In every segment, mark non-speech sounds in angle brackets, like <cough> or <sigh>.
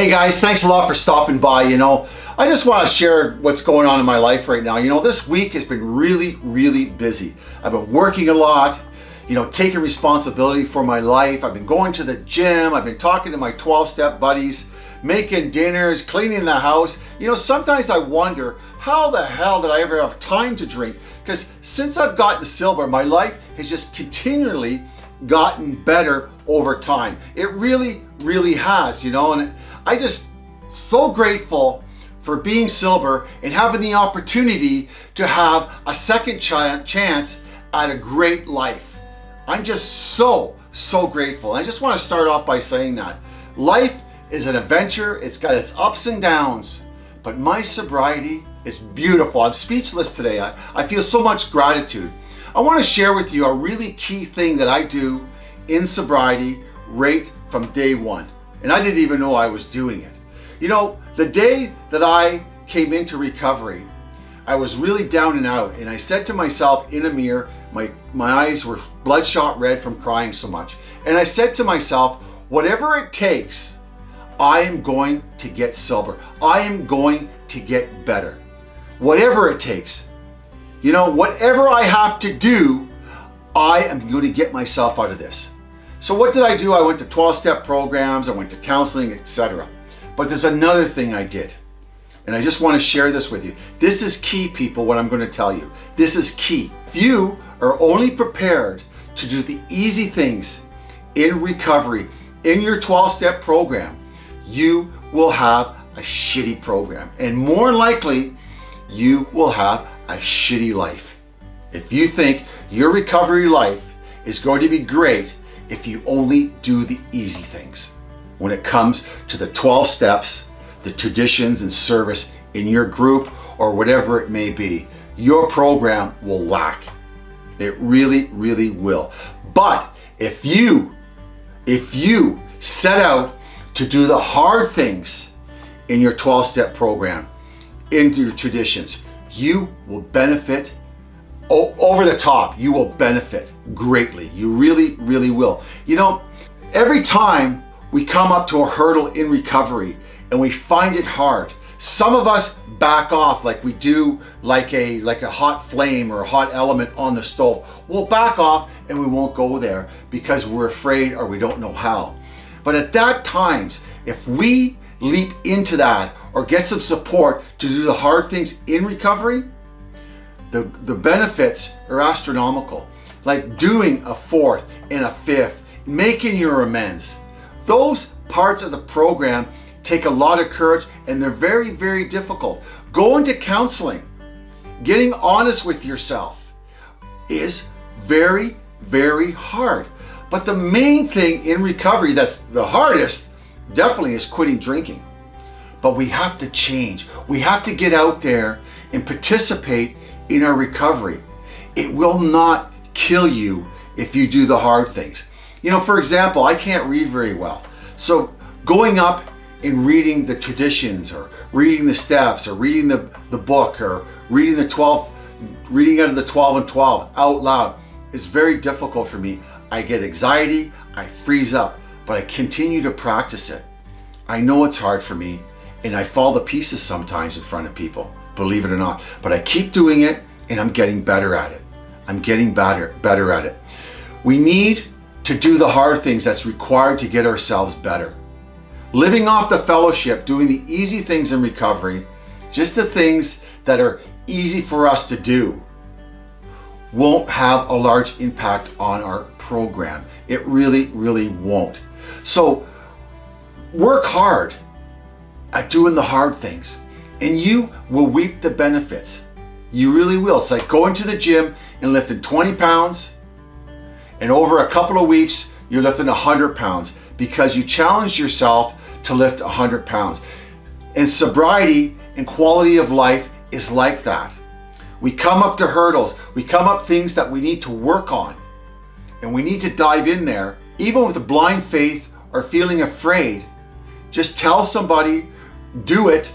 Hey guys, thanks a lot for stopping by. You know, I just want to share what's going on in my life right now. You know, this week has been really, really busy. I've been working a lot, you know, taking responsibility for my life. I've been going to the gym. I've been talking to my 12-step buddies, making dinners, cleaning the house. You know, sometimes I wonder, how the hell did I ever have time to drink? Because since I've gotten sober, my life has just continually gotten better over time. It really, really has, you know, and I just so grateful for being sober and having the opportunity to have a second ch chance at a great life. I'm just so, so grateful. I just want to start off by saying that. Life is an adventure. It's got its ups and downs, but my sobriety is beautiful. I'm speechless today. I, I feel so much gratitude. I want to share with you a really key thing that I do in sobriety right from day one. And I didn't even know I was doing it. You know, the day that I came into recovery, I was really down and out and I said to myself in a mirror, my, my eyes were bloodshot red from crying so much. And I said to myself, whatever it takes, I am going to get sober. I am going to get better. Whatever it takes. You know, whatever I have to do, I am going to get myself out of this. So what did I do? I went to 12-step programs, I went to counseling, etc. But there's another thing I did. And I just want to share this with you. This is key, people, what I'm going to tell you. This is key. If you are only prepared to do the easy things in recovery, in your 12-step program, you will have a shitty program. And more likely, you will have a shitty life. If you think your recovery life is going to be great if you only do the easy things. When it comes to the 12 steps, the traditions and service in your group or whatever it may be, your program will lack. It really, really will. But if you, if you set out to do the hard things in your 12 step program, in your traditions, you will benefit over the top, you will benefit greatly. You really, really will. You know, every time we come up to a hurdle in recovery and we find it hard, some of us back off like we do like a like a hot flame or a hot element on the stove. We'll back off and we won't go there because we're afraid or we don't know how. But at that times, if we leap into that or get some support to do the hard things in recovery, the, the benefits are astronomical. Like doing a fourth and a fifth, making your amends. Those parts of the program take a lot of courage and they're very, very difficult. Going to counseling, getting honest with yourself is very, very hard. But the main thing in recovery that's the hardest definitely is quitting drinking. But we have to change. We have to get out there and participate in our recovery. It will not kill you if you do the hard things. You know, for example, I can't read very well. So going up and reading the traditions or reading the steps or reading the, the book or reading the 12, reading out of the 12 and 12 out loud is very difficult for me. I get anxiety, I freeze up, but I continue to practice it. I know it's hard for me and I fall to pieces sometimes in front of people believe it or not. But I keep doing it and I'm getting better at it. I'm getting better, better at it. We need to do the hard things that's required to get ourselves better. Living off the fellowship, doing the easy things in recovery, just the things that are easy for us to do, won't have a large impact on our program. It really, really won't. So work hard at doing the hard things and you will reap the benefits. You really will. It's like going to the gym and lifting 20 pounds and over a couple of weeks, you're lifting 100 pounds because you challenge yourself to lift 100 pounds. And sobriety and quality of life is like that. We come up to hurdles. We come up things that we need to work on. And we need to dive in there, even with a blind faith or feeling afraid. Just tell somebody, do it,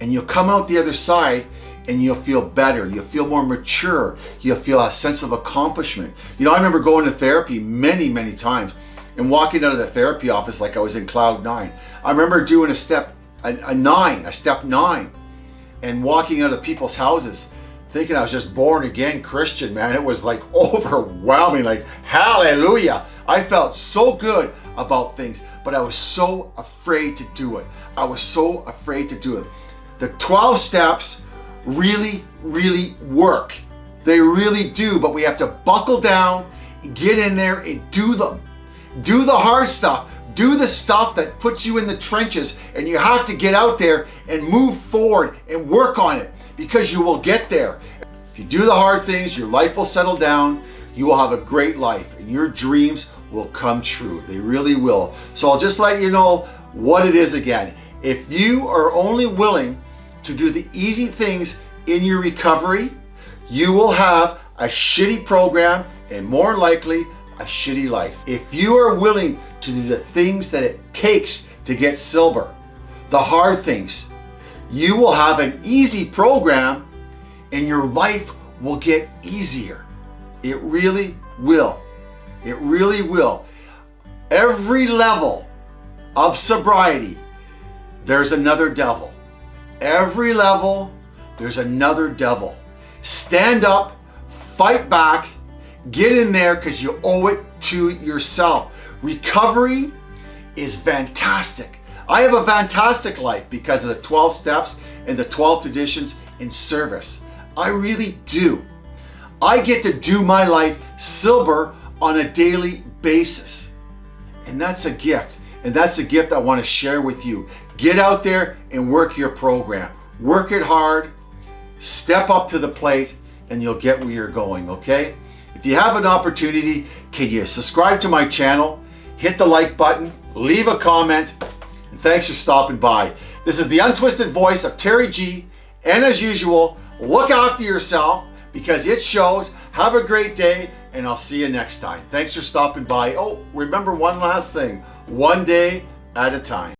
and you'll come out the other side and you'll feel better. You'll feel more mature. You'll feel a sense of accomplishment. You know, I remember going to therapy many, many times. and walking out of the therapy office like I was in cloud nine. I remember doing a step, a, a nine, a step nine, and walking out of people's houses thinking I was just born again Christian, man. It was like <laughs> overwhelming, like hallelujah. I felt so good about things, but I was so afraid to do it. I was so afraid to do it. The 12 steps really, really work. They really do, but we have to buckle down, get in there and do them. Do the hard stuff. Do the stuff that puts you in the trenches and you have to get out there and move forward and work on it because you will get there. If you do the hard things, your life will settle down. You will have a great life and your dreams will come true. They really will. So I'll just let you know what it is again. If you are only willing to do the easy things in your recovery, you will have a shitty program and more likely a shitty life. If you are willing to do the things that it takes to get silver, the hard things, you will have an easy program and your life will get easier. It really will. It really will. Every level of sobriety, there's another devil. Every level, there's another devil. Stand up, fight back, get in there because you owe it to yourself. Recovery is fantastic. I have a fantastic life because of the 12 steps and the 12 traditions in service. I really do. I get to do my life silver on a daily basis. And that's a gift. And that's a gift I want to share with you. Get out there and work your program. Work it hard, step up to the plate, and you'll get where you're going, okay? If you have an opportunity, can you subscribe to my channel, hit the like button, leave a comment, and thanks for stopping by. This is the untwisted voice of Terry G, and as usual, look after yourself because it shows. Have a great day, and I'll see you next time. Thanks for stopping by. Oh, remember one last thing, one day at a time.